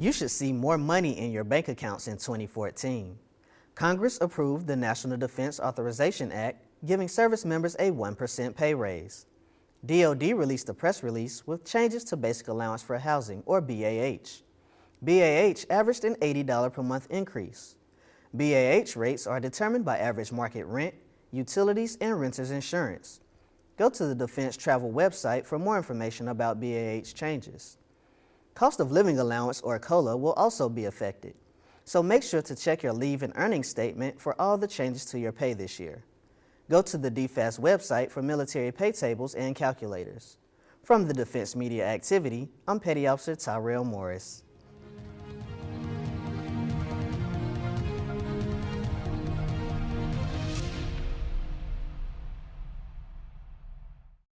You should see more money in your bank accounts in 2014. Congress approved the National Defense Authorization Act, giving service members a 1% pay raise. DoD released a press release with changes to Basic Allowance for Housing, or BAH. BAH averaged an $80 per month increase. BAH rates are determined by average market rent, utilities, and renter's insurance. Go to the Defense Travel website for more information about BAH changes. Cost of Living Allowance, or COLA, will also be affected, so make sure to check your leave and earnings statement for all the changes to your pay this year. Go to the DFAS website for military pay tables and calculators. From the Defense Media Activity, I'm Petty Officer Tyrell Morris.